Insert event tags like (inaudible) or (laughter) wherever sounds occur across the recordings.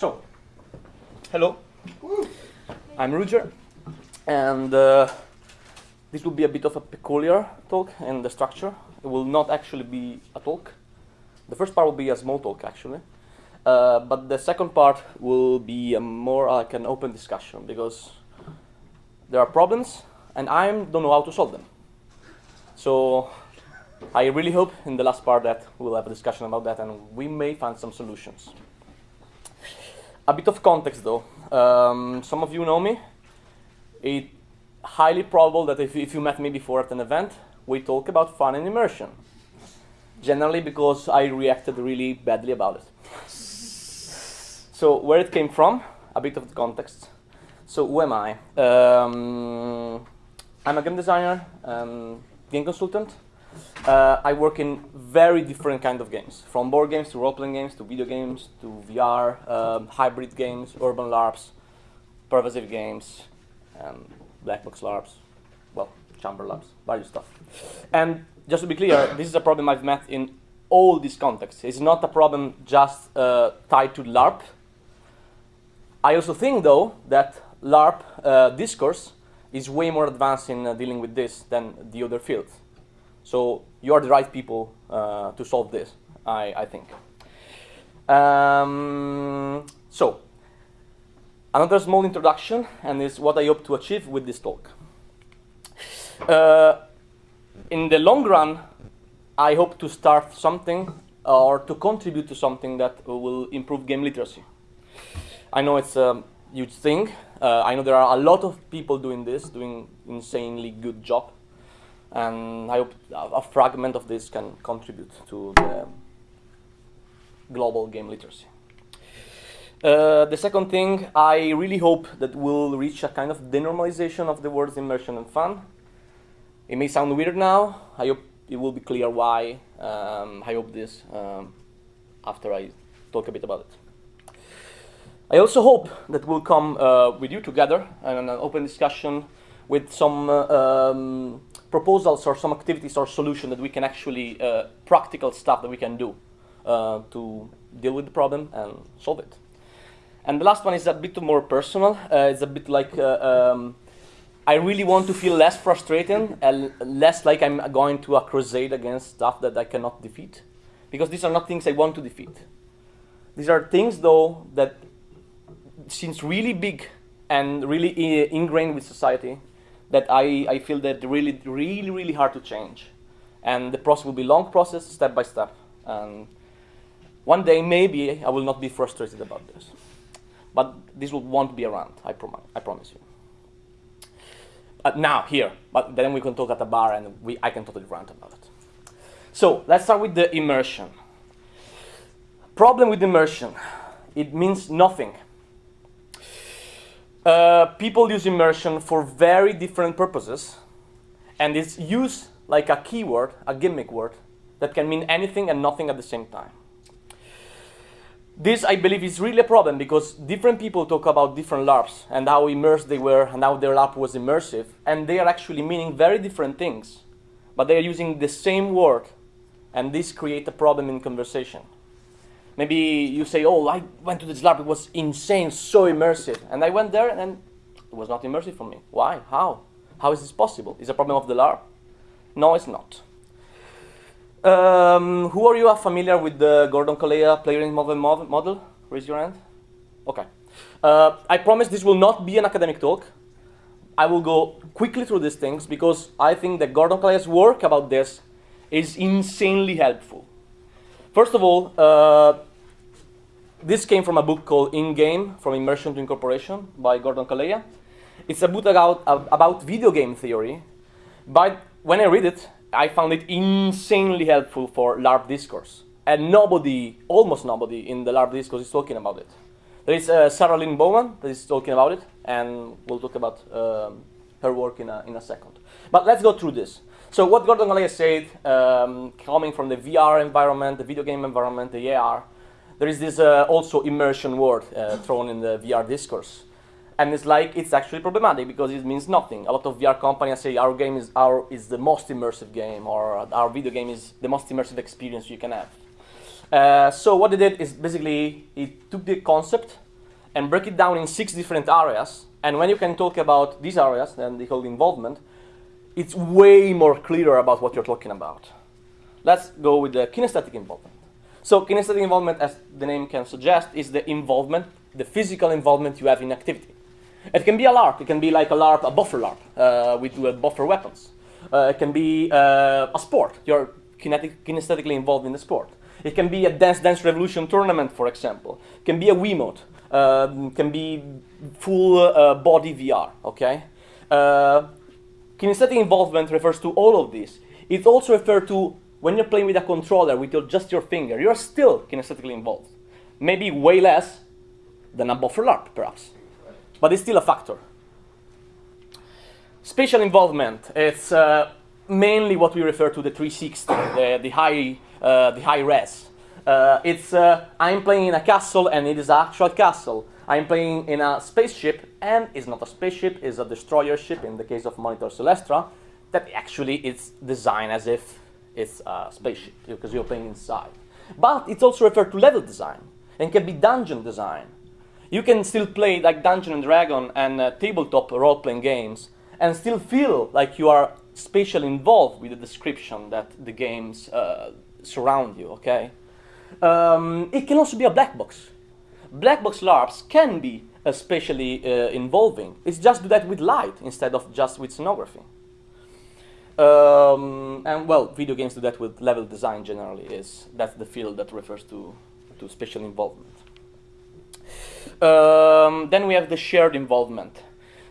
So, hello. I'm Ruger, and uh, this will be a bit of a peculiar talk in the structure. It will not actually be a talk. The first part will be a small talk, actually. Uh, but the second part will be a more like an open discussion because there are problems and I don't know how to solve them. So I really hope in the last part that we'll have a discussion about that and we may find some solutions. A bit of context though. Um, some of you know me. It's highly probable that if, if you met me before at an event, we talk about fun and immersion. Generally because I reacted really badly about it. So where it came from, a bit of the context. So who am I? Um, I'm a game designer, um, game consultant. Uh, I work in very different kind of games, from board games to role-playing games to video games to VR, um, hybrid games, urban LARPs, pervasive games, um, black box LARPs, well, chamber LARPs, various stuff. And just to be clear, this is a problem I've met in all these contexts. It's not a problem just uh, tied to LARP, I also think, though, that LARP uh, discourse is way more advanced in uh, dealing with this than the other fields. So you are the right people uh, to solve this, I, I think. Um, so, another small introduction, and is what I hope to achieve with this talk. Uh, in the long run, I hope to start something or to contribute to something that will improve game literacy. I know it's a huge thing. Uh, I know there are a lot of people doing this, doing insanely good job. And I hope a fragment of this can contribute to the global game literacy. Uh, the second thing, I really hope that we'll reach a kind of denormalization of the words immersion and fun. It may sound weird now. I hope it will be clear why. Um, I hope this um, after I talk a bit about it. I also hope that we'll come uh, with you together and an open discussion with some uh, um, proposals or some activities or solution that we can actually, uh, practical stuff that we can do uh, to deal with the problem and solve it. And the last one is a bit more personal. Uh, it's a bit like uh, um, I really want to feel less frustrated and less like I'm going to a crusade against stuff that I cannot defeat. Because these are not things I want to defeat. These are things, though, that seems really big and really ingrained with society that I, I feel that really, really, really hard to change. And the process will be long process, step by step. And one day, maybe, I will not be frustrated about this. But this will, won't be around, I, prom I promise you. Uh, now, here, but then we can talk at a bar and we, I can totally rant about it. So, let's start with the immersion. Problem with immersion, it means nothing uh, people use immersion for very different purposes, and it's used like a keyword, a gimmick word, that can mean anything and nothing at the same time. This, I believe, is really a problem because different people talk about different LARPs and how immersed they were and how their LARP was immersive, and they are actually meaning very different things, but they are using the same word, and this creates a problem in conversation. Maybe you say, oh, I went to this LARP, it was insane, so immersive. And I went there and it was not immersive for me. Why? How? How is this possible? Is a problem of the LARP? No, it's not. Um, who are you are familiar with the Gordon Calleja player in model? Raise your hand. Okay. Uh, I promise this will not be an academic talk. I will go quickly through these things because I think that Gordon Calleja's work about this is insanely helpful. First of all, uh, this came from a book called In Game From Immersion to Incorporation by Gordon Calleja. It's a book about, about video game theory, but when I read it, I found it insanely helpful for LARP discourse. And nobody, almost nobody in the LARP discourse is talking about it. There is uh, Sarah Lynn Bowman that is talking about it, and we'll talk about um, her work in a, in a second. But let's go through this. So what Gordon Calleja said, um, coming from the VR environment, the video game environment, the AR, there is this uh, also immersion word uh, thrown in the VR discourse. And it's like, it's actually problematic because it means nothing. A lot of VR companies say our game is, our, is the most immersive game or our video game is the most immersive experience you can have. Uh, so what they did is basically, it took the concept and break it down in six different areas. And when you can talk about these areas, then the whole involvement, it's way more clear about what you're talking about. Let's go with the kinesthetic involvement. So kinesthetic involvement, as the name can suggest, is the involvement, the physical involvement you have in activity. It can be a LARP. It can be like a LARP, a buffer LARP uh, with, with buffer weapons. Uh, it can be uh, a sport. You're kinetic, kinesthetically involved in the sport. It can be a Dance Dance Revolution tournament, for example. It can be a Wiimote. Um, can be full uh, body VR. Okay. Uh, kinesthetic involvement refers to all of this. It also refers to when you're playing with a controller with your, just your finger. You're still kinesthetically involved. Maybe way less than a buffer LARP, perhaps but it's still a factor. Spatial involvement, it's uh, mainly what we refer to the 360, the, the high, uh, the high res. Uh, it's, uh, I'm playing in a castle and it is an actual castle. I'm playing in a spaceship and it's not a spaceship, it's a destroyer ship in the case of Monitor Celestra that actually it's designed as if it's a spaceship because you're playing inside. But it's also referred to level design and can be dungeon design you can still play like Dungeon and Dragon and uh, tabletop role-playing games and still feel like you are spatially involved with the description that the games uh, surround you, okay? Um, it can also be a black box. Black box LARPs can be uh, spatially uh, involving. It's just do that with light instead of just with scenography. Um, and well, video games do that with level design generally is that's the field that refers to, to spatial involvement. Um, then we have the shared involvement.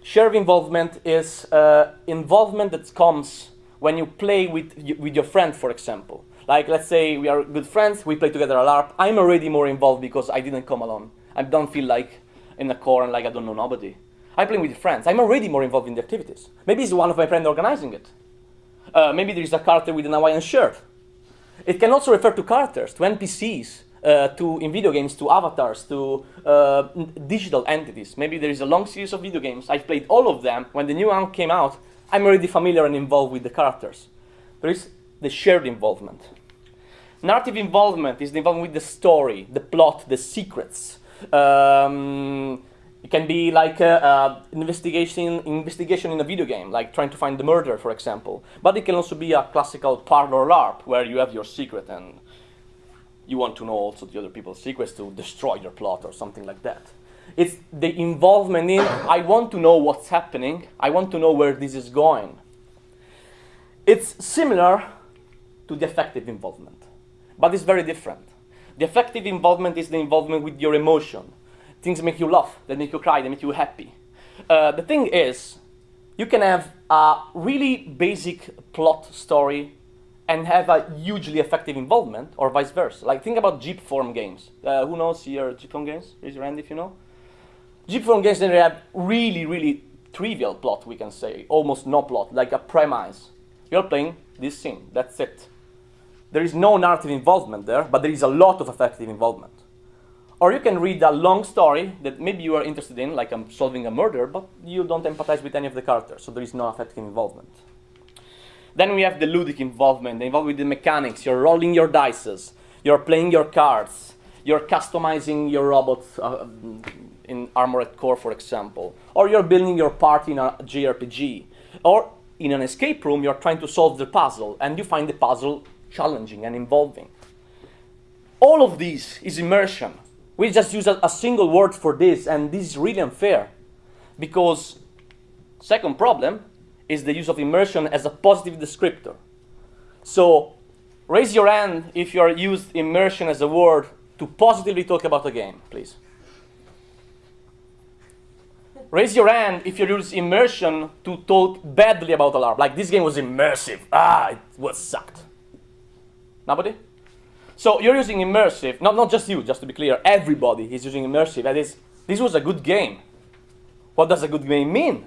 Shared involvement is uh, involvement that comes when you play with, with your friend, for example. Like, let's say we are good friends, we play together a LARP. I'm already more involved because I didn't come alone. I don't feel like in a core and like I don't know nobody. I play with friends. I'm already more involved in the activities. Maybe it's one of my friends organizing it. Uh, maybe there is a character with an Hawaiian shirt. It can also refer to characters, to NPCs, uh, to in video games to avatars to uh, digital entities. Maybe there is a long series of video games. I've played all of them. When the new one came out, I'm already familiar and involved with the characters. There is the shared involvement. Narrative involvement is the involvement with the story, the plot, the secrets. Um, it can be like a, a investigation, investigation in a video game, like trying to find the murderer, for example. But it can also be a classical parlor LARP, where you have your secret and you want to know also the other people's secrets to destroy your plot or something like that. It's the involvement in, I want to know what's happening, I want to know where this is going. It's similar to the affective involvement, but it's very different. The affective involvement is the involvement with your emotion. Things make you laugh, they make you cry, they make you happy. Uh, the thing is, you can have a really basic plot story and have a hugely affective involvement, or vice versa. Like think about Jeepform games. Uh, who knows here Jeepform games? Raise your hand if you know. Jeepform games then have really, really trivial plot, we can say, almost no plot, like a premise. You're playing this scene, that's it. There is no narrative involvement there, but there is a lot of affective involvement. Or you can read a long story that maybe you are interested in, like I'm solving a murder, but you don't empathize with any of the characters, so there is no affective involvement. Then we have the ludic involvement, the involvement with the mechanics. You're rolling your dices, you're playing your cards, you're customizing your robots uh, in Armored Core, for example, or you're building your party in a JRPG, or in an escape room, you're trying to solve the puzzle, and you find the puzzle challenging and involving. All of this is immersion. We just use a, a single word for this, and this is really unfair, because second problem, is the use of immersion as a positive descriptor. So raise your hand if you are used immersion as a word to positively talk about a game, please. Raise your hand if you use immersion to talk badly about a LARP. Like this game was immersive. Ah, it was sucked. Nobody? So you're using immersive, not, not just you, just to be clear, everybody is using immersive. That is, this was a good game. What does a good game mean?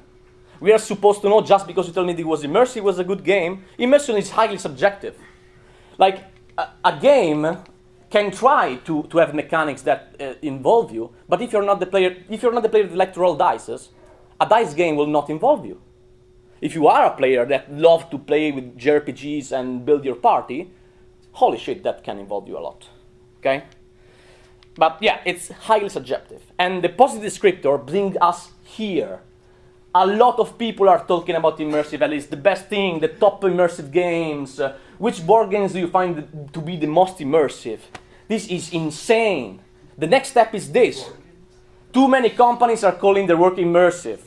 we are supposed to know just because you tell me it was immersive, it was a good game. Immersion is highly subjective. Like a, a game can try to, to have mechanics that uh, involve you, but if you're not the player, if you're not the player that like to roll dice, a dice game will not involve you. If you are a player that love to play with JRPGs and build your party, holy shit, that can involve you a lot. Okay? But yeah, it's highly subjective. And the positive descriptor brings us here. A lot of people are talking about immersive, at least the best thing, the top immersive games. Uh, which board games do you find to be the most immersive? This is insane. The next step is this. Too many companies are calling their work immersive.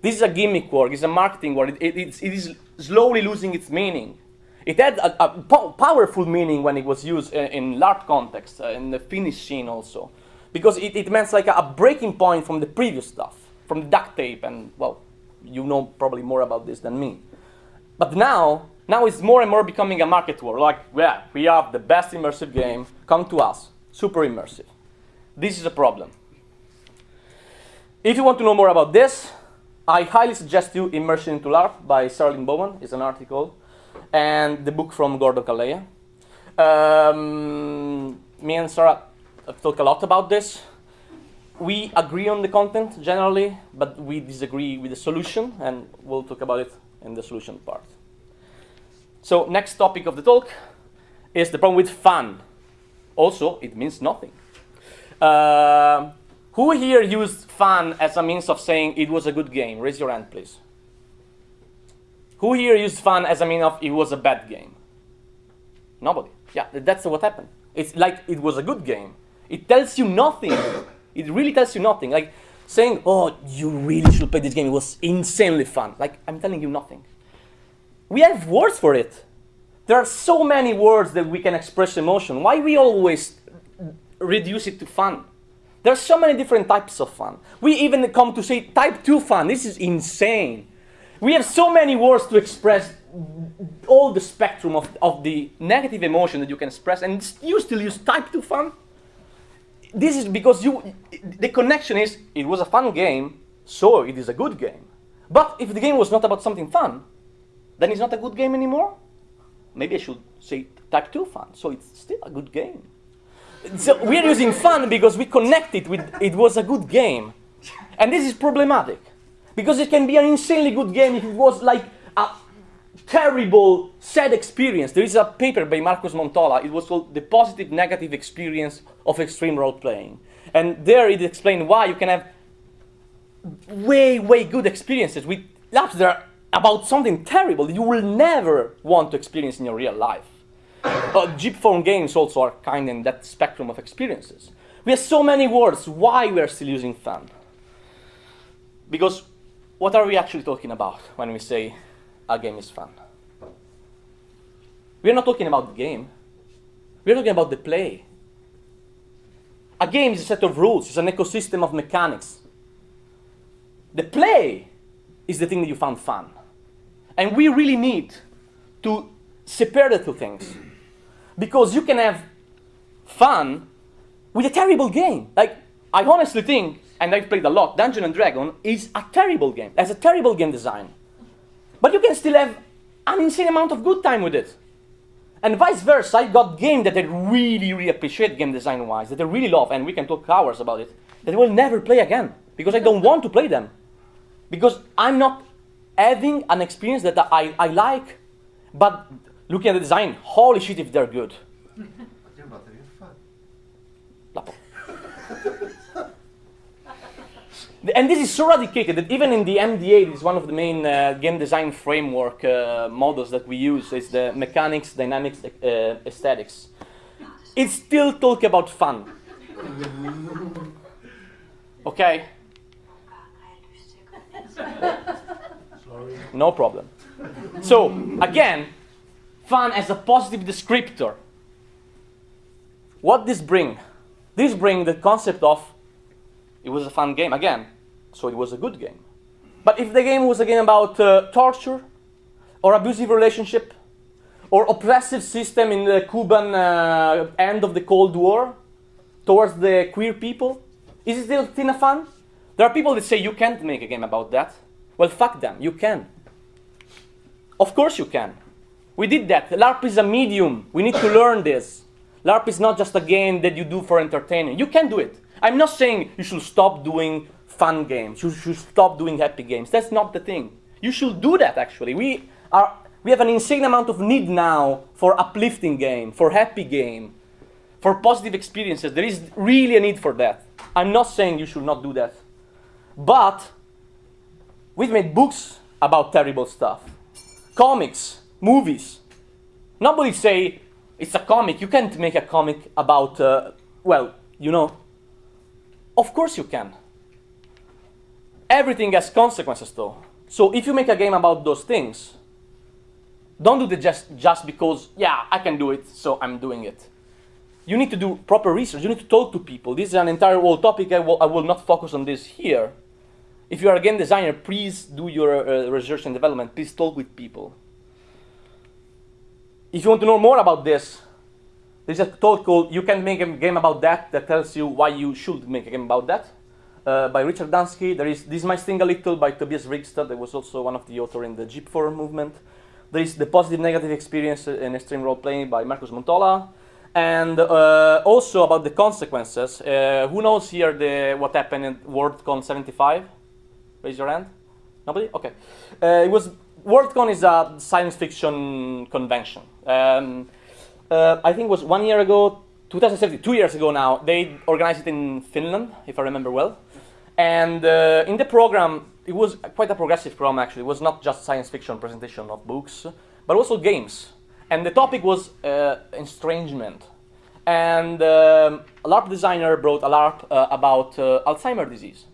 This is a gimmick word, it's a marketing word. It, it, it is slowly losing its meaning. It had a, a po powerful meaning when it was used in, in context, uh, in the Finnish scene also. Because it, it meant like a, a, breaking point from the previous stuff, from the duct tape, and well, you know probably more about this than me. But now, now it's more and more becoming a market war. like, yeah, we have the best immersive game, come to us, super immersive. This is a problem. If you want to know more about this, I highly suggest you Immersion into LARP by Sarah Lynn Bowman. It's an article. And the book from Gordon Calleja. Um, me and Sarah talk a lot about this. We agree on the content generally, but we disagree with the solution, and we'll talk about it in the solution part. So next topic of the talk is the problem with fun. Also, it means nothing. Uh, who here used fun as a means of saying it was a good game? Raise your hand, please. Who here used fun as a mean of it was a bad game? Nobody. Yeah, that's what happened. It's like it was a good game. It tells you nothing. (coughs) it really tells you nothing. Like saying, oh, you really should play this game. It was insanely fun. Like, I'm telling you nothing. We have words for it. There are so many words that we can express emotion. Why we always reduce it to fun? There are so many different types of fun. We even come to say type 2 fun. This is insane. We have so many words to express all the spectrum of, of the negative emotion that you can express, and you still use type 2 fun? This is because you, the connection is, it was a fun game, so it is a good game. But if the game was not about something fun, then it's not a good game anymore? Maybe I should say type 2 fun, so it's still a good game. So we're using fun because we connect it with it was a good game. And this is problematic. Because it can be an insanely good game if it was like a terrible, sad experience. There is a paper by Markus Montola. It was called The Positive Negative Experience of Extreme Role Playing. And there it explained why you can have way, way good experiences with labs that are about something terrible that you will never want to experience in your real life. Uh, Jeepform games also are kind in that spectrum of experiences. We have so many words. Why we are still using fun? Because what are we actually talking about when we say a game is fun? We're not talking about the game. We're talking about the play. A game is a set of rules, it's an ecosystem of mechanics. The play is the thing that you found fun. And we really need to separate the two things. Because you can have fun with a terrible game. Like, I honestly think and I've played a lot, Dungeon and Dragon is a terrible game. It has a terrible game design. But you can still have an insane amount of good time with it. And vice versa, I got games that I really, really appreciate game design-wise, that I really love, and we can talk hours about it, that I will never play again, because I don't want to play them. Because I'm not having an experience that I, I like, but looking at the design, holy shit if they're good. (laughs) And this is so radicated that even in the MDA, is one of the main uh, game design framework uh, models that we use, is the mechanics, dynamics, uh, aesthetics. It still talk about fun. (laughs) okay? No problem. So, again, fun as a positive descriptor. What this bring? This bring the concept of it was a fun game again, so it was a good game. But if the game was a game about uh, torture, or abusive relationship, or oppressive system in the Cuban uh, end of the Cold War towards the queer people, is it still Tina fun? There are people that say you can't make a game about that. Well, fuck them, you can. Of course you can. We did that. LARP is a medium. We need to learn this. LARP is not just a game that you do for entertainment. You can do it. I'm not saying you should stop doing fun games. You should stop doing happy games. That's not the thing. You should do that actually. We are we have an insane amount of need now for uplifting game, for happy game, for positive experiences. There is really a need for that. I'm not saying you should not do that. But we've made books about terrible stuff. Comics, movies. Nobody say it's a comic. You can't make a comic about, uh, well, you know. Of course you can. Everything has consequences though. So if you make a game about those things, don't do it just, just because, yeah, I can do it, so I'm doing it. You need to do proper research. You need to talk to people. This is an entire whole topic. I will, I will not focus on this here. If you are a game designer, please do your uh, research and development. Please talk with people. If you want to know more about this, there's a talk called You Can Make a Game About That that tells you why you should make a game about that. Uh, by Richard Dansky. There is This Might Sting a Little by Tobias Wrigstad, that was also one of the authors in the Jeepform movement. There is The Positive Negative Experience in Extreme Role Playing by Markus Montola. And uh, also about the consequences. Uh, who knows here the, what happened in WorldCon 75? Raise your hand. Nobody? Okay. Uh, it was WorldCon is a science fiction convention. Um, uh, I think it was one year ago, 2017, two years ago now. They organized it in Finland, if I remember well. And uh, in the program, it was quite a progressive program actually. It was not just science fiction presentation of books, but also games. And the topic was uh, estrangement. And um, a LARP designer brought a LARP uh, about uh, Alzheimer's disease.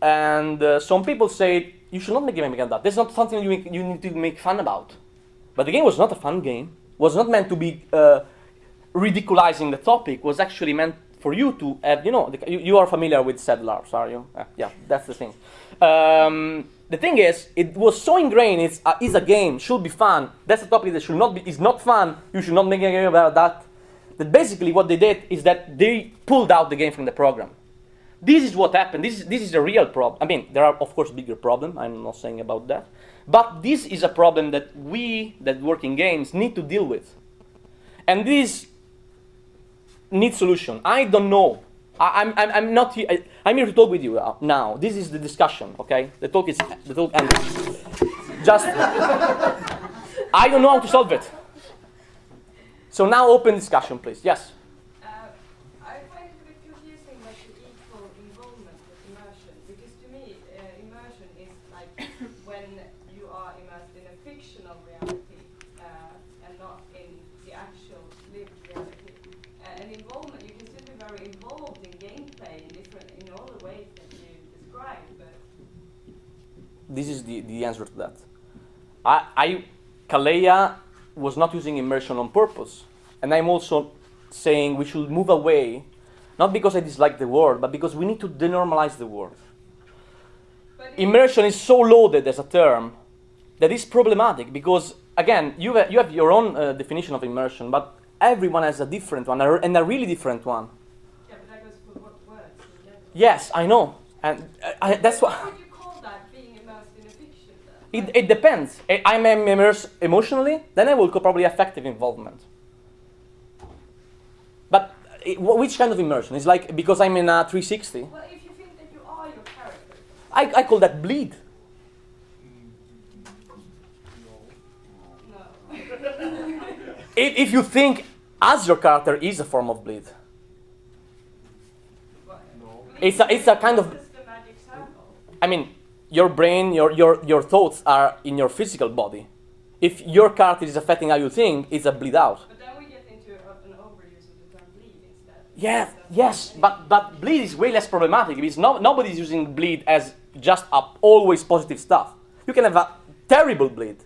And uh, some people say you should not make a game like that. That's not something you, you need to make fun about. But the game was not a fun game. Was not meant to be uh, ridiculizing the topic. Was actually meant for you to have, you know, the, you, you, are familiar with LARPs, are you? Uh, yeah, that's the thing. Um, the thing is, it was so ingrained. It's uh, is a game, should be fun. That's a topic that should not be. Is not fun. You should not make a game about that. That basically what they did is that they pulled out the game from the program. This is what happened. This is, this is a real problem. I mean, there are, of course, bigger problems. I'm not saying about that. But this is a problem that we, that work in games, need to deal with. And this needs solution. I don't know. I, am I'm, I'm not here. I, I'm here to talk with you uh, now. This is the discussion, okay? The talk is, the talk ended. Just, I don't know how to solve it. So now open discussion, please. Yes? This is the, the answer to that. I, I Calleja was not using immersion on purpose. And I'm also saying we should move away, not because I dislike the word, but because we need to denormalize the word. Immersion is so loaded as a term that is problematic because, again, you have, you have your own uh, definition of immersion, but everyone has a different one, and a really different one. Yeah, but that goes for what words? Yes, I know. And uh, I, that's what. It, it depends. I'm immersed emotionally, then I will call probably affective involvement. But it, which kind of immersion? It's like because I'm in a 360. Well, if you think that you are your character. I, I call that bleed. No. if, if you think as your character is a form of bleed. No. It's a, it's a kind of. I mean, your brain, your, your, your thoughts are in your physical body. If your character is affecting how you think, it's a bleed out. But then we get into an overuse of the term bleed instead. Yeah, yes, but, but bleed is way less problematic. Because no, nobody's using bleed as just a always positive stuff. You can have a terrible bleed.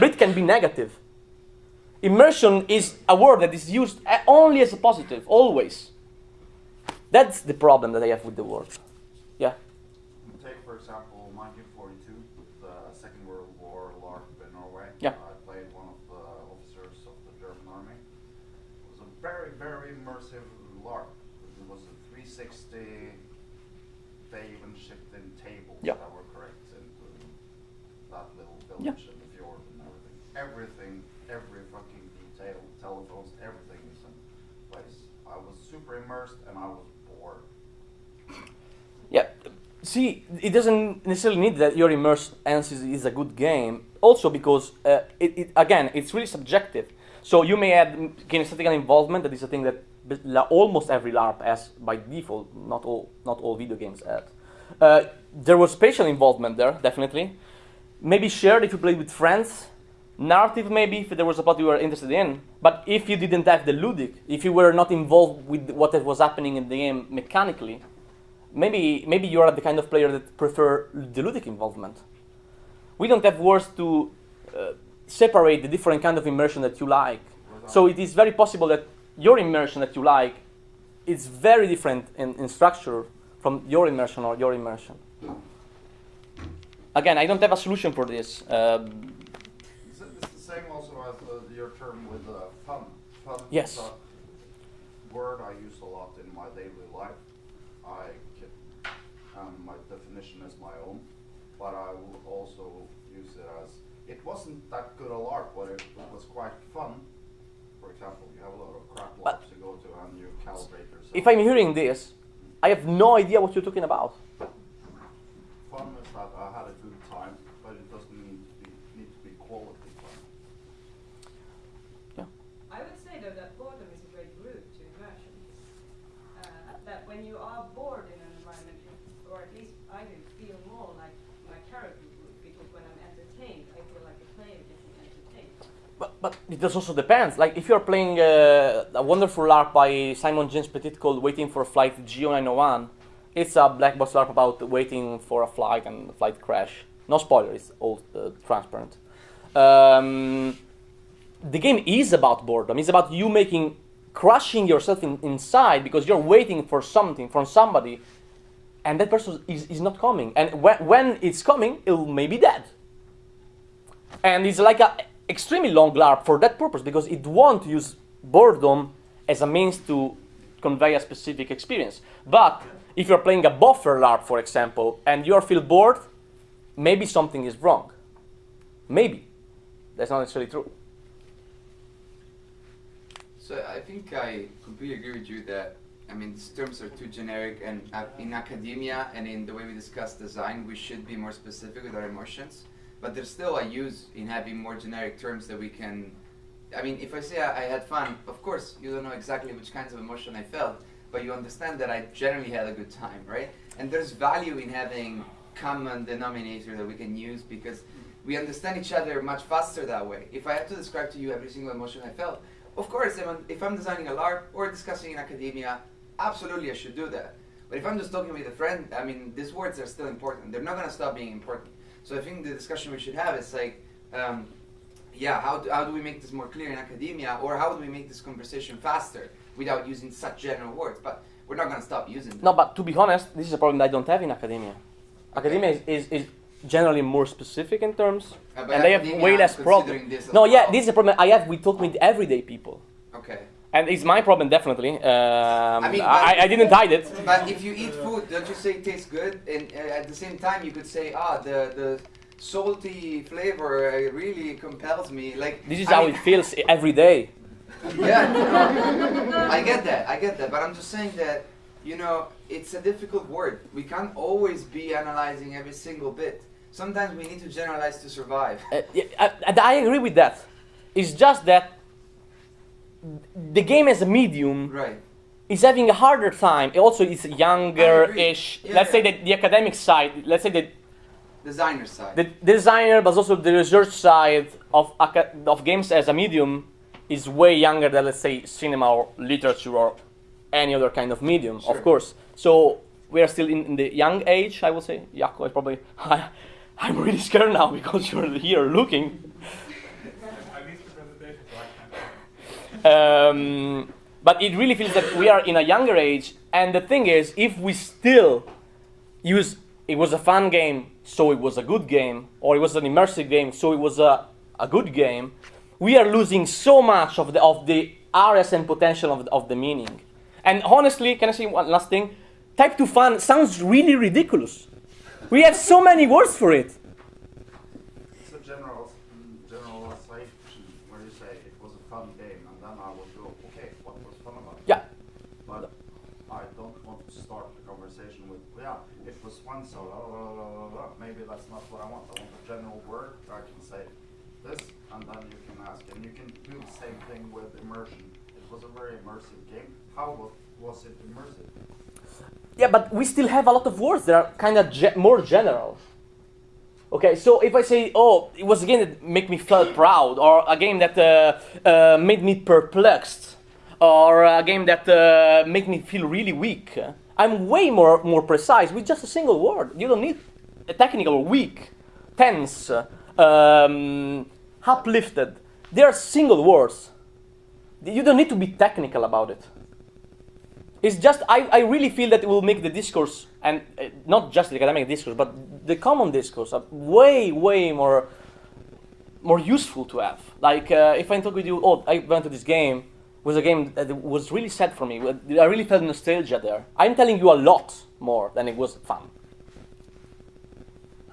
bleed can be negative. Immersion is a word that is used only as a positive, always. That's the problem that I have with the word. Yeah? Take, for example, Yeah. I played one of the officers of the German army. It was a very, very immersive LARP. It was a 360. They even shipped in tables yeah. that were correct into that little village yeah. in the fjord and everything. Everything, every fucking detail, telephones, everything is in place. I was super immersed and I was bored. Yeah. See, it doesn't necessarily need that you're immersed and is a good game also because uh, it, it, again it's really subjective So you may add kinesthetical involvement. That is a thing that almost every LARP has by default. Not all, not all video games add. Uh, there was spatial involvement there, definitely. Maybe shared if you played with friends. Narrative, maybe if there was a plot you were interested in. But if you didn't have the ludic, if you were not involved with what was happening in the game mechanically, maybe maybe you are the kind of player that prefer the ludic involvement. We don't have words to uh, separate the different kind of immersion that you like. So it is very possible that your immersion that you like is very different in, in structure from your immersion or your immersion. Again, I don't have a solution for this. Um, Is it it's the same also as uh, your term with uh, fun? Fun Yes. word I use a lot in my daily life. I can, um, my definition is my own, but I will also use it as it wasn't that good a LARP, but it, it was quite fun. For example, you have a lot of crap But- to go to and you calibrate yourself. if I'm hearing this, I have no idea what you're talking about. fun is that I had a good time, but it doesn't need to be need to be quality fun. Yeah. I would say though that boredom is a great route to immersion. Uh, that when you are bored in an environment, you, or at least I do, feel more like my character would, because when I'm entertained, I feel like a player getting entertained. But, it also depends. Like if you're playing uh, a wonderful LARP by Simon James Pettitt called "Waiting for a Flight GO901," it's a black box LARP about waiting for a flight and the flight crash. No spoiler. It's all uh, transparent. Um, the game is about boredom. It's about you making crushing yourself in, inside because you're waiting for something from somebody, and that person is, is not coming. And when, when it's coming, it may be dead and it's like a extremely long LARP for that purpose because it won't use boredom as a means to convey a specific experience. But if you're playing a buffer LARP, for example, and you feel bored, maybe something is wrong. Maybe. That's not necessarily true. So I think I completely agree with you that I mean these terms are too generic, and uh, in academia and in the way we discuss design, we should be more specific with our emotions. But there's still a use in having more generic terms that we can. I mean, if I say I, I had fun, of course you don't know exactly which kinds of emotion I felt, but you understand that I generally had a good time, right? And there's value in having common denominator that we can use because we understand each other much faster that way. If I had to describe to you every single emotion I felt, of course, if I'm designing a LARP or discussing in academia, absolutely I should do that. But if I'm just talking with a friend, I mean, these words are still important. They're not going to stop being important. So I think the discussion we should have is like, um, yeah, how do, how do we make this more clear in academia, or how do we make this conversation faster without using such general words? But we're not going to stop using them. No, but to be honest, this is a problem that I don't have in academia. Academia is, is, is generally more specific in terms, Uh, and they have way less problem. considering this as No, yeah, this is a problem I have We talk with everyday people. Okay. And it's my problem, definitely. Um, I, mean, I, I didn't hide it. But if you eat food, don't you say it tastes good? And uh, at the same time, you could say, ah, the the salty flavor uh, really compels me. Like This is I how mean- it feels every day. (laughs) Yeah, no, I get that. I get that. But I'm just saying that you know it's a difficult word. We can't always be analyzing every single bit. Sometimes we need to generalize to survive. Uh, yeah, I- I agree with that. It's just that the game as a medium Right. is having a harder time. It Also, it's younger-ish. Yeah, let's say that the academic side. Let's say the Designer side. the designer, but also the research side of of games as a medium is way younger than let's say cinema or literature or any other kind of medium, Sure. of course. So we are still in, in the young age, I would say. Is probably. (laughs) I'm really scared now because you're here looking. I missed the presentation, so I can't. Um, but it really feels that we are in a younger age, and the thing is, if we still use it was a fun game, so it was a good game, or it was an immersive game, so it was a, a good game, we are losing so much of the of the areas and potential of the, of the meaning. And honestly, can I say one last thing? Type 2 fun sounds really ridiculous. We have so many words for it. It's a general, generalization where you say it was a fun game, and then I would go, okay, what was fun about it? Yeah. But I don't want to start the conversation with, yeah, it was one so maybe that's not what I want. I want a general word I can say, this and then you can ask, and you can do the same thing with immersion. It was a very immersive game. How was, was it immersive? Yeah, but we still have a lot of words that are kind of ge- more general. Okay, so if I say, oh, it was a game that made me feel proud, or a game that uh, uh, made me perplexed, or a game that uh, made me feel really weak, I'm way more more precise with just a single word. You don't need a technical weak, tense, um, uplifted. They are single words. You don't need to be technical about it. It's just I, I really feel that it will make the discourse and uh, not just the academic discourse, but the common discourse uh, way way more more useful to have. Like uh, if I talk with you, oh, I went to this game. Was a game that was really sad for me. I really felt nostalgia there. I'm telling you a lot more than it was fun.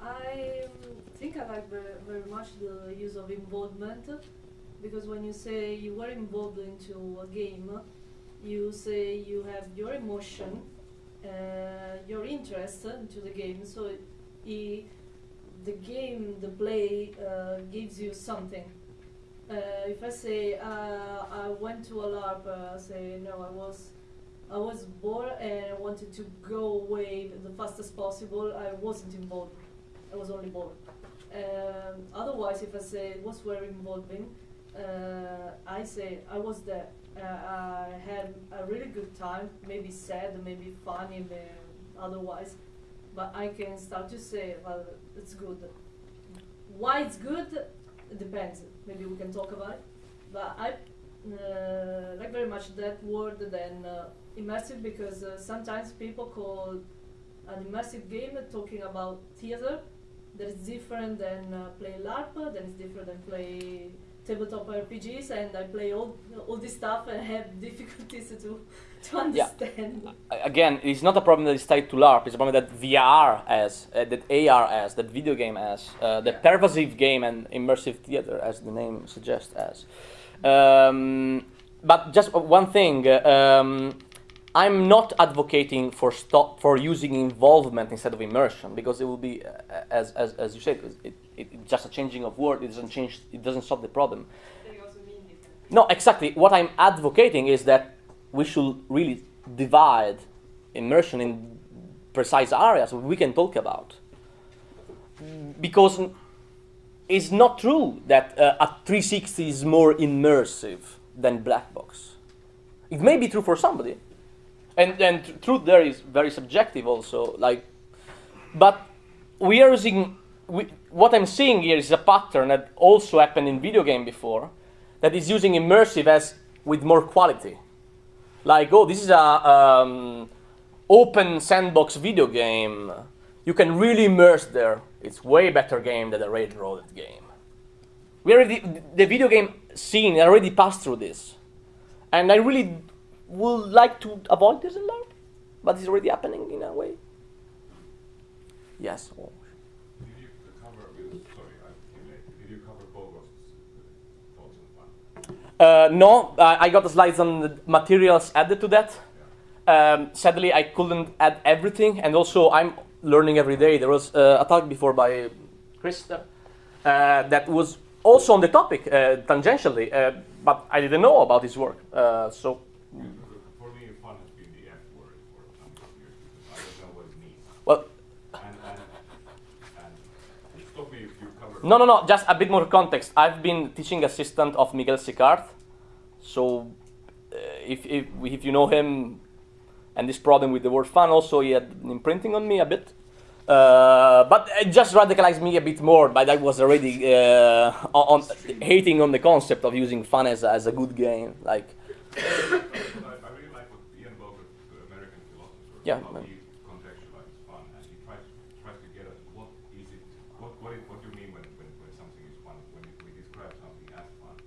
I um, think I like very, very much the use of involvement because when you say you were involved into a game, you say you have your emotion, uh, your interest into the game. So it, it, the game, the play uh, gives you something. Uh, if I say uh, I went to a LARP, uh, say no, I was I was bored and I wanted to go away the fastest possible. I wasn't involved. I was only bored. Um, otherwise, if I say it was very involving, uh, I say I was there. Uh, I had a really good time, maybe sad, maybe funny, maybe otherwise. But I can start to say, well, it's good. Why it's good, it depends. Maybe we can talk about it. But I uh, like very much that word than uh, immersive because uh, sometimes people call an immersive game talking about theater that is different than uh, play LARP, that is different than play tabletop RPGs, and I play all all this stuff and (laughs) have difficulties to (laughs) to understand. Yeah. Again, it's not a problem that is tied to LARP. It's a problem that VR has, uh, that AR has, that video game has, uh, that pervasive game and immersive theater, as the name suggests, as. Um, but just one thing. Um, I'm not advocating for stop for using involvement instead of immersion because it will be, uh, as, as, as you said, it, it, it's just a changing of word. It doesn't change. It doesn't solve the problem. Also mean. No, exactly. What I'm advocating is that we should really divide immersion in precise areas we can talk about. Because it's not true that uh, a 360 is more immersive than black box. It may be true for somebody, and and truth there is very subjective also. Like, but we are using we, what I'm seeing here is a pattern that also happened in video game before, that is using immersive as with more quality. Like, oh, this is a um, open sandbox video game. You can really immerse there. It's way better game than a railroaded game. We already the video game scene already passed through this, and I really would like to avoid this a lot, but it's already happening in a way. Yes. Oh. Did you cover, with- sorry, I came late. Did you cover Bogost's thoughts on fun? Uh, no, uh, I got the slides on the materials added to that. Um, sadly, I couldn't add everything, and also I'm learning every day. There was uh, a talk before by Chris uh, that was also on the topic uh, tangentially, but I didn't know about his work. So, For me, fun has been the F word for a number of years because I don't know what it means. well, And, and, and stop me if you cover. No, no, no. Just a bit more context. I've been teaching assistant of Miguel Sicart, so uh, if, if if you know him, and this problem with the word fun, also he had imprinting on me a bit. Uh, but it just radicalized me a bit more. But I was already uh, on, on hating on the concept of using fun as a, as a good game. Like, (coughs) I, I really like what Ian Bogost, the American philosopher, Yeah, how man. he contextualizes fun, and he tries tries to get at what is it, what what, it, what do you mean when, when, when something is fun, when it, we describe something as fun,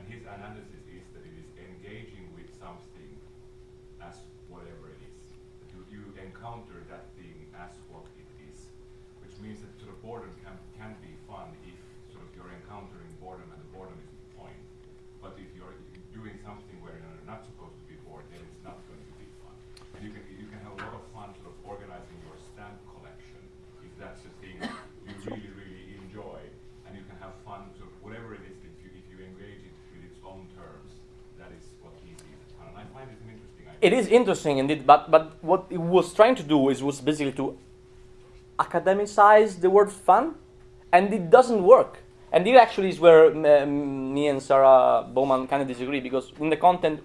and his analysis is that it is engaging with something as whatever it is. That you, you encounter that thing as what it is, which means that sort of boredom can can be fun if sort of you're encountering boredom and the boredom is the point. But if you're doing something where you're not supposed to be bored, then it's not going to be fun. And you can you can have a lot of fun sort of organizing your stamp collection if that's the thing you really really enjoy, and you can have fun sort of whatever it is that It is interesting indeed, but but what it was trying to do is was basically to academicize the word fun, and it doesn't work. And it actually is where um, me and Sarah Bowman kind of disagree because in the content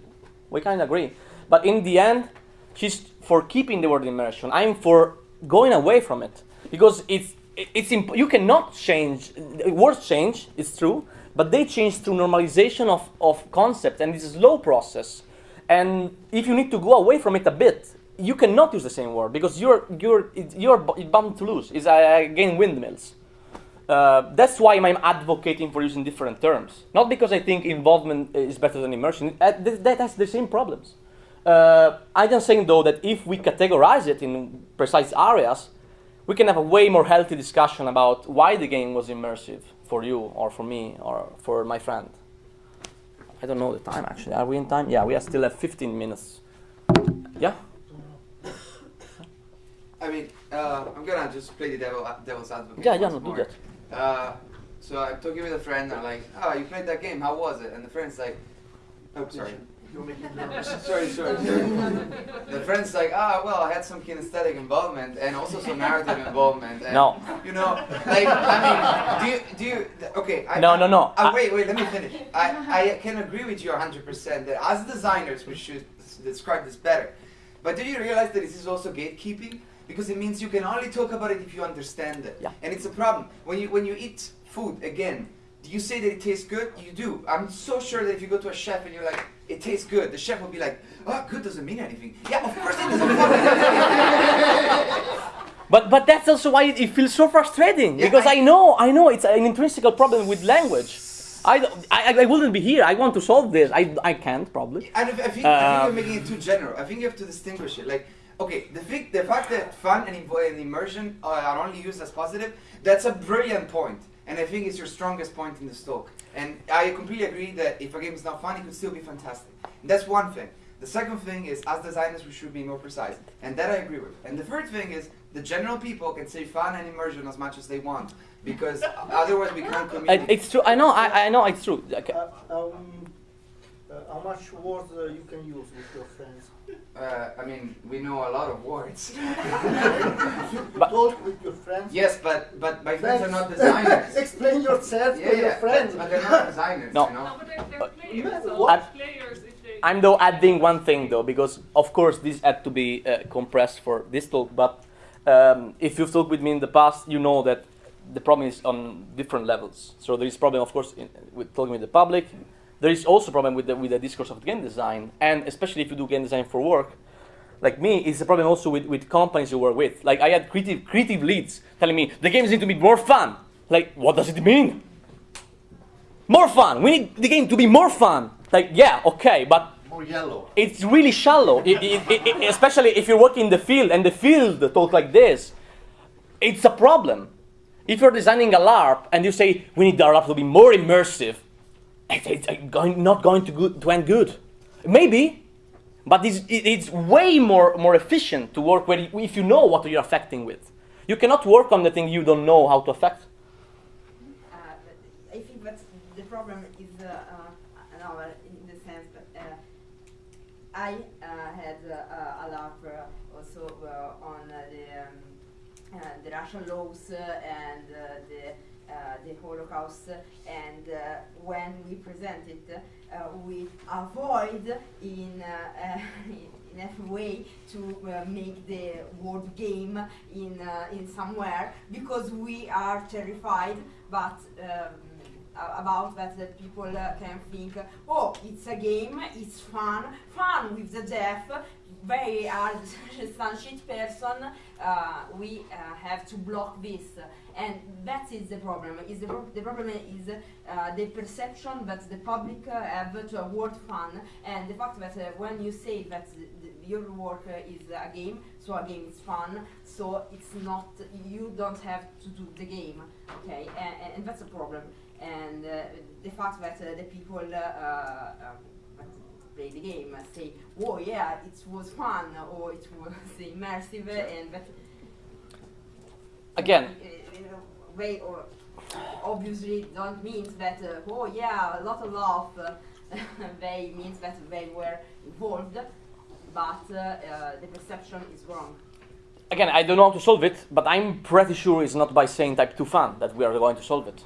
we kind of agree, but in the end, she's for keeping the word immersion. I'm for going away from it because it's it's imp- you cannot change words change. It's true, but they change through normalization of of concepts, and it's a slow process. And if you need to go away from it a bit, you cannot use the same word because you're you're you're bound to lose. It's again windmills. Uh, that's why I'm advocating for using different terms. Not because I think involvement is better than immersion. Uh, that has the same problems. Uh, I'm just saying though that if we categorize it in precise areas, we can have a way more healthy discussion about why the game was immersive for you or for me or for my friend. I don't know the time actually. Are we in time? Yeah, we are still at 15 minutes. Yeah. I mean, uh, I'm gonna just play the devil, devil's advocate. Yeah, yeah, no, do that. Uh, so I'm talking with a friend, I'm like, oh, you played that game, how was it? And the friend's like, oh, sorry. You're making nervous. sorry, sorry, sorry. the friend's like, ah, well, I had some kinesthetic involvement and also some narrative involvement. And, No. You know, like, I mean, do you, do you, okay. I, No, no, no. Uh, wait, wait, let me finish. I, I can agree with you 100% that as designers, we should describe this better. But do you realize that this is also gatekeeping? Because it means you can only talk about it if you understand it. Yeah. And it's a problem. When you, when you eat food, again, do you say that it tastes good? You do. I'm so sure that if you go to a chef and you're like, it tastes good, the chef will be like, oh, good doesn't mean anything. Yeah, of course it doesn't fucking (laughs) But but that's also why it feels so frustrating Yeah, because I, I- know I know it's an intrinsic problem with language. I, I, I wouldn't be here. I want to solve this. I, I can't probably. And I, I think, I think Um, you're making it too general. I think you have to distinguish it. Like, okay, the thing, the fact that fun and, immersion are only used as positive, that's a brilliant point. And I think it's your strongest point in this talk. And I completely agree that if a game is not fun, it could still be fantastic. And that's one thing. The second thing is, as designers, we should be more precise. And that I agree with. And the third thing is, the general people can say fun and immersion as much as they want. Because (laughs) otherwise we can't communicate. it's true. I know. I, I know it's true. Okay. Uh, um, uh, how much words uh, you can use with your friends? Uh, I mean, we know a lot of words. (laughs) you But- talk with your friends. yes, but, but my friends are not designers. (laughs) Explain yourself Yeah, to your friends. but they're not designers, No. you know. No, but they're, they're players, so What? players, if they. I'm though adding one thing though because of course this had to be uh, compressed for this talk. But um, if you've talked with me in the past, you know that the problem is on different levels. So there is problem, of course, in, with talking with the public. There is also a problem with the, with the discourse of game design, and especially if you do game design for work, like me, it's a problem also with, with companies you work with. Like I had creative creative leads telling me the games need to be more fun. Like what does it mean? More fun. We need the game to be more fun. Like yeah, okay, but More yellow. it's really shallow, It- it- it- especially if you're working in the field and the field talk like this. It's a problem. If you're designing a LARP and you say we need our LARP to be more immersive, it's, it's uh, going, not going to, to end good. Maybe, but it's, it's way more, more efficient to work where if you know what you're affecting with. You cannot work on the thing you don't know how to affect. Uh, I think that the problem is uh, uh, no, uh, in the sense that uh, I had a uh, also on the um, the Russian laws and the the Holocaust, and uh, when we present it, uh, we avoid in uh, uh, (laughs) in every way to uh, make the word game in uh, in somewhere because we are terrified, but. Um, about that that people uh, can think oh it's a game it's fun fun with the deaf very hard (laughs) some person uh, we uh, have to block this and that is the problem. Is the, pro- the problem is uh, the perception that the public uh, have to a word fun and the fact that uh, when you say that your work uh, is a game so a game is fun so it's not you don't have to do the game okay? And, and that's a problem. And uh, the fact that uh, the people uh, um, that play the game say, "Oh yeah, it was fun," or it was (laughs) immersive, uh, and that Again, you know, they or obviously don't mean that. Uh, oh yeah, a lot of love. Uh, (laughs) they means that they were involved. but uh, uh, the perception is wrong. Again, I don't know how to solve it, but I'm pretty sure it's not by saying type 2 fun that we are going to solve it.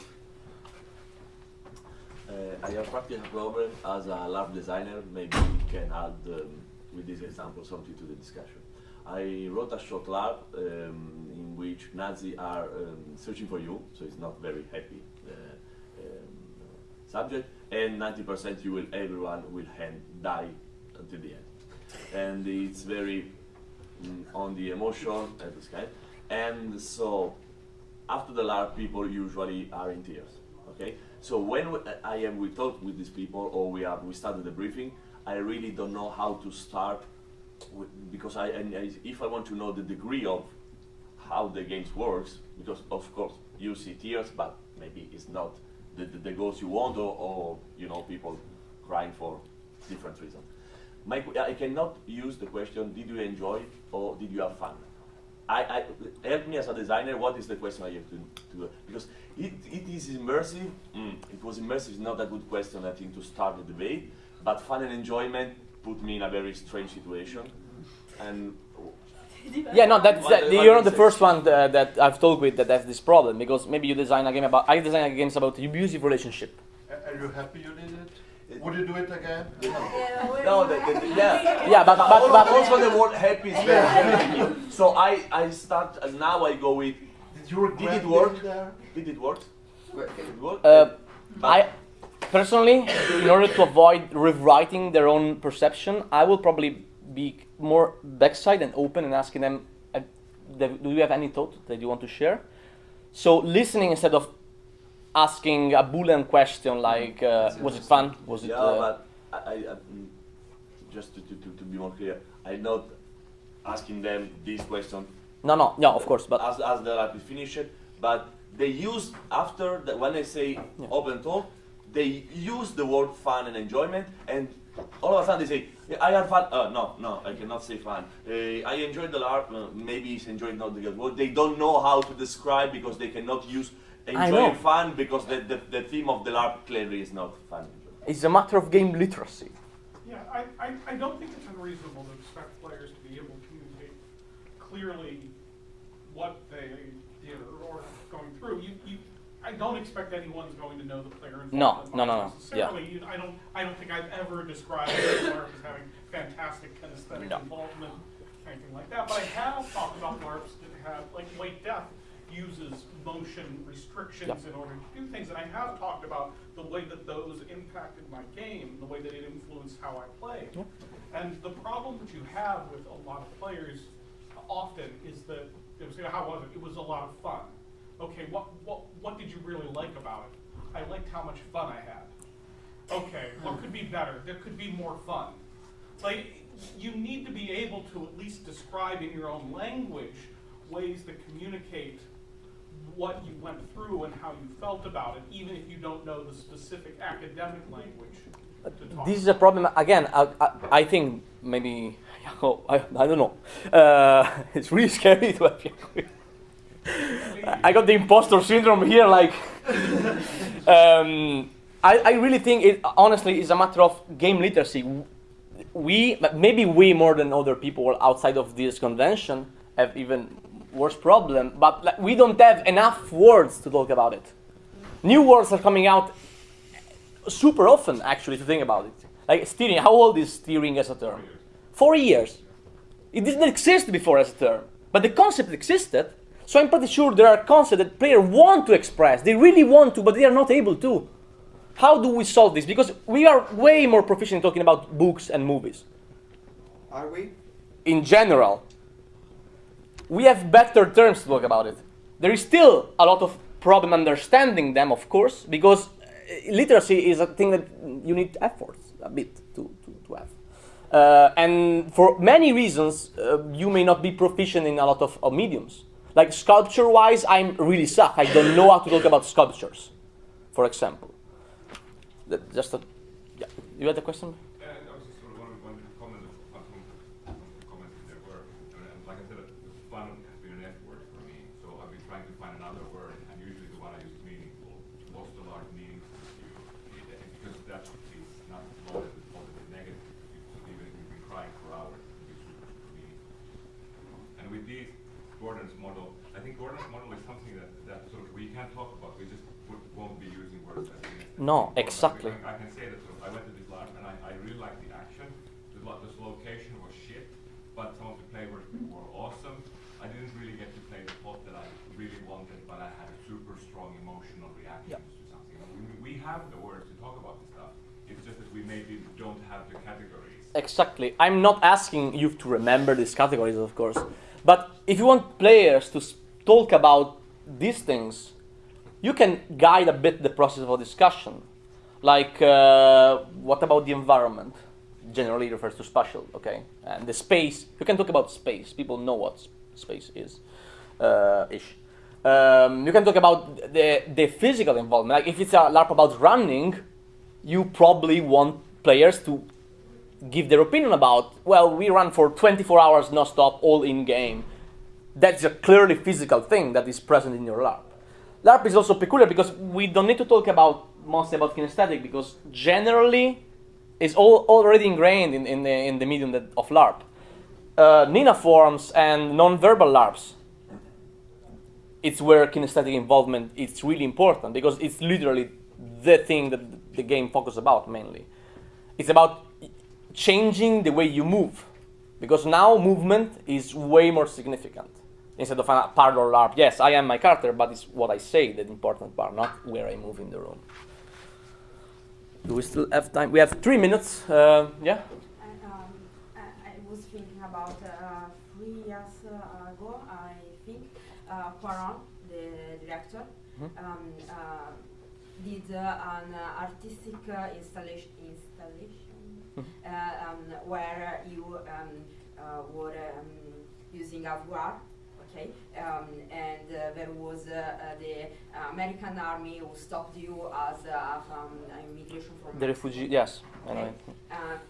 Uh, I have practical problem as a LARP designer. Maybe we can add um, with this example something to the discussion. I wrote a short LARP um, which Nazi are um, searching for you, so it's not very happy uh, um, subject, and 90% you will everyone will hand, die until the end, and it's very mm, on the emotion and this kind, and so after the LARP people usually are in tears. Okay, so when we, I am we talk with these people or we are we started the briefing, I really don't know how to start with, because I, I if I want to know the degree of how the games works because of course you see tears but maybe it's not the, the, the goals you want or, or you know people crying for different reasons. I cannot use the question did you enjoy or did you have fun? I, I help me as a designer. What is the question I have to, to because it, it is immersive. Mm, it was immersive. Not a good question I think to start the debate. But fun and enjoyment put me in a very strange situation. And Yeah, no, that's that, what you're not the first one that, that I've talked with that has this problem because maybe you design a game about I design a games about abusive relationship. Are you happy you did it? Would you do it again? no, the, the, the, yeah. Yeah, but but, but also the word happy is very happy. So I I start and now I go with Did you did it work? there? Did it work? Did it work? Uh, I personally, in order to avoid rewriting their own perception, I will probably be more backside and open and asking them, uh, "Do you have any thought that you want to share?" So listening instead of asking a boolean question like, uh, "Was it fun? Was it?" yeah, uh, but I, I, I mm, just to, to, to, to be more clear, I'm not asking them this question no, no, no. Of course, but as, as the LARP is finished, but they use after the, when I say Yeah. open talk, they use the word fun and enjoyment, and all of a sudden they say, I had fun. Uh, no, no, I cannot say fun. Uh, I enjoyed the LARP. Uh, maybe it's enjoyed not the good word. They don't know how to describe because they cannot use I enjoy know. fun because the, the, the theme of the LARP clearly is not fun. it's a matter of game literacy. Yeah, I, I, I don't think it's unreasonable to expect players to be able to communicate clearly what they did or, or going through. You, you, I don't expect anyone's going to know the player involved. No, in no, no, no, Necessarily, you, I don't, I don't think I've ever described LARP as having fantastic kinesthetic No. involvement, anything like that. But I have talked about LARPs that have, like Late Death uses motion restrictions Yeah. in order to do things. And I have talked about the way that those impacted my game, the way that it influenced how I play. And the problem that you have with a lot of players often is that, it was, how was it? It was a lot of fun. Okay, what, what, what did you really like about it? I liked how much fun I had. Okay, what could be better? There could be more fun. Like, you need to be able to at least describe in your own language ways that communicate what you went through and how you felt about it, even if you don't know the specific academic language This is a problem. Again, I, I, I think maybe I, (laughs) I don't know. Uh, (laughs) it's really scary to have. I got the imposter syndrome here. Like, um, I, I really think it honestly is a matter of game literacy. We maybe we more than other people outside of this convention have even worse problem. But like, we don't have enough words to talk about it. New words are coming out super often actually to think about it. Like steering, how old is steering as a term? Four years. It didn't exist before as a term, but the concept existed. So I'm pretty sure there are concepts that players want to express. They really want to, but they are not able to. How do we solve this? Because we are way more proficient in talking about books and movies Are we? in general. We have better terms to talk about it. There is still a lot of problem understanding them, of course, because uh, literacy is a thing that you need effort a bit to, to, to have. Uh, and for many reasons, uh, you may not be proficient in a lot of, of mediums. Like sculpture wise, I'm really suck. I don't know how to talk about sculptures, for example. Just a, yeah. You had a question? Uh, I was just sort of wondering, one comment of, on some, some comments that there were, I mean, like I said, fun has been an F word for me, so I've been trying to find another word, and usually the one I use is meaningful. What's the large meaningful to you? Eh, Because that is not loaded with positive, negative, because even if you've been crying for hours, Gordon's model. I think Gordon's model is something that, that sort of we can talk about. We just would, won't be using words as kinesthetic. No, exactly. I, I can say that I went to this LARP and I, I really liked the action. The, the location was shit, but some of the play were, awesome. I didn't really get to play the plot that I really wanted, but I had a super strong emotional reaction Yep. to something. And we, we have the words to talk about this stuff. It's just that we maybe don't have the categories. Exactly. I'm not asking you to remember these categories, of course. But if you want players to talk about these things, you can guide a bit the process of discussion. Like, uh, what about the environment? Generally refers to spatial, okay? And the space, you can talk about space. People know what space is, uh, ish. Um, you can talk about the, the physical involvement. Like, if it's a LARP about running, you probably want players to give their opinion about, well, we run for 24 hours non-stop, all in game. That's a clearly physical thing that is present in your LARP. LARP is also peculiar because we don't need to talk about mostly about kinesthetic because generally it's all already ingrained in, in, the, in the medium that, of LARP. Uh, Nina forms and non-verbal LARPs. It's where kinesthetic involvement is really important because it's literally the thing that the game focuses about mainly. It's about changing the way you move because now movement is way more significant instead of a parlor LARP. Yes, I am my character, but it's what I say the important part, not where I move in the room. Do we still have time? We have three minutes. Uh, yeah. And, um, I, I was thinking about uh, three years uh, ago, I think, uh, Cuarón, the director, Mhm. um, uh, did uh, an artistic uh, installation, installation Mhm. uh, um, where you um, uh, were um, using a VR, okay, um, and uh, there was uh, uh, the American army who stopped you as uh, from immigration from The refugee. Yes. Okay.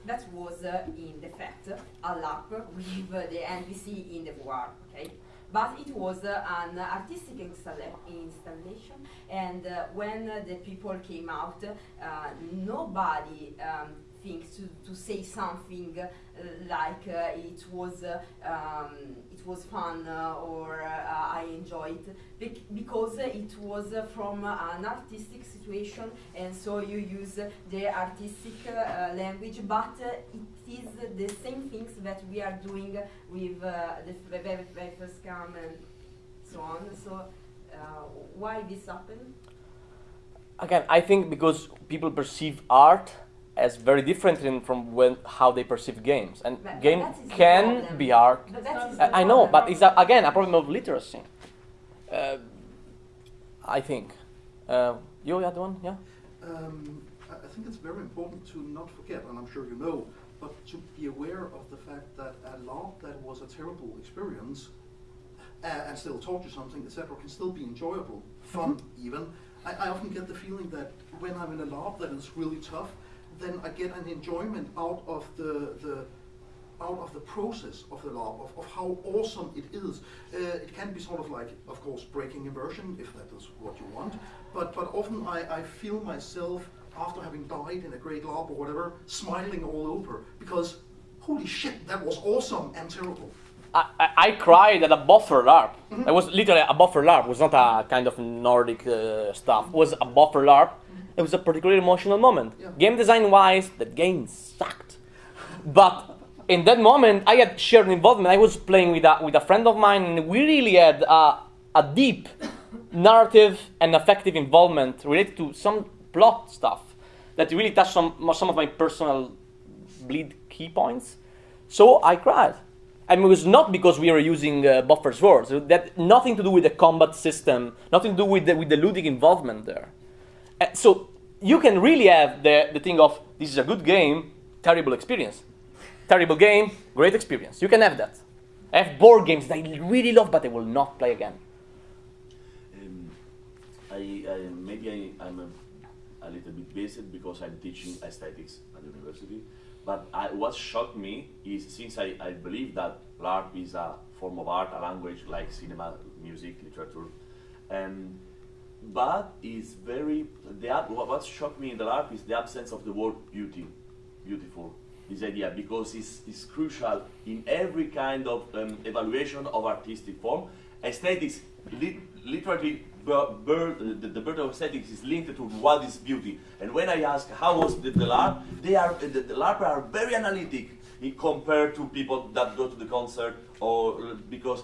that was uh, in the fact a lap with the NBC in the war, okay? But it was uh, an artistic installa- installation, and uh, when uh, the people came out, uh, nobody um, thinks to, to say something uh, like uh, it was uh, um, it was fun or I enjoyed. Bec- because it was from an artistic situation and so you use the artistic language but it is the same things that we are doing with the very, first come and so on. So why this happened? Again, I think because people perceive art as very different in, from when how they perceive games, and But- but game that is the can be art. but that is I, know, problem. but it's a, again a problem of literacy. Uh, I think. Uh, you had one, yeah. Um, I I think it's very important to not forget, and I'm sure you know, but to be aware of the fact that a lot that was a terrible experience uh, and still taught you something, etc., can still be enjoyable, fun even. I, I often get the feeling that when I'm in a LARP that is really tough, then I get an enjoyment out of the, the out of the process of the LARP, of, of how awesome it is. Uh, it can be sort of like, of course, breaking immersion, if that is what you want, but, but often I, I feel myself, after having died in a great LARP or whatever, smiling all over, because holy shit, that was awesome and terrible. I, I, I cried at a boffer LARP. It was literally a boffer LARP. It was not a kind of Nordic uh, stuff. It was a boffer LARP. It was a particularly emotional moment. Yeah. Game design wise, the game sucked. But in that moment, I had shared involvement. I was playing with a, with a friend of mine, and we really had a, a deep narrative and affective involvement related to some plot stuff that really touched some, some of my personal bleed key points. So I cried. I mean, it was not because we were using uh, boffer swords. That nothing to do with the combat system, nothing to do with the, with the ludic involvement there. Uh, so you can really have the, the thing of this is a good game, terrible experience. Terrible game, great experience. You can have that. I have board games that I really love, but I will not play again. Um, I, I maybe I, I'm a, a little bit biased because I'm teaching aesthetics at university. But I, what shocked me is since I, I believe that LARP is a form of art, a language like cinema, music, literature, and but it's very the what shocked me in the LARP is the absence of the word beauty, beautiful. this idea because it's, it's crucial in every kind of um, evaluation of artistic form. Aesthetics, li- literally, the, the bird of aesthetics is linked to what is beauty. And when I ask how was the, the LARP, they are the, the LARP are very analytic compared to people that go to the concert or because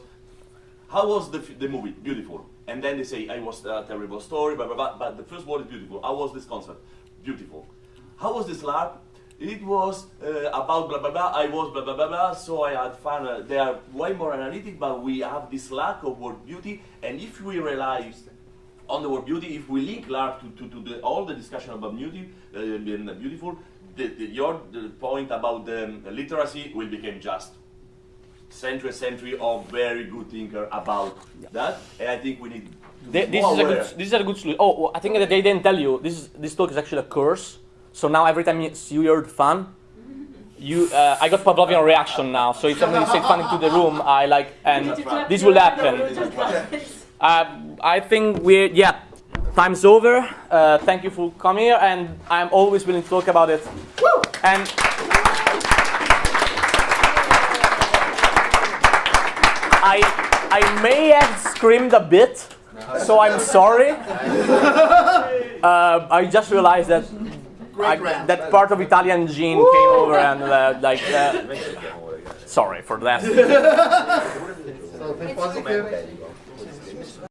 how was the, the movie? Beautiful. And then they say, I was a terrible story, blah, blah, blah, but the first word is beautiful. How was this concert? Beautiful. How was this LARP? It was uh, about blah, blah, blah. I was blah, blah, blah, blah, so I had fun. Uh, they are way more analytic, but we have this lack of word beauty. And if we rely on the word beauty, if we link LARP to, to, to the, all the discussion about beauty, uh, being beautiful, the, the, your the point about the literacy will become just century century of very good thinker about that, and I think we need. to this is a good. This is a good solution. Oh, well, I think that they didn't tell you. This is, this talk is actually a curse. So now every time you see your word fun, you uh, I got Pavlovian reaction now. So if somebody says fun into the room, I like, and this will happen. Uh, I think we yeah, time's over. Uh, thank you for coming here, and I'm always willing to talk about it. And I I may have screamed a bit, so I'm sorry. (laughs) Uh, I just realized that I, that part of Italian gene came over and uh, like. Uh, sorry for that. (laughs) So, think positive.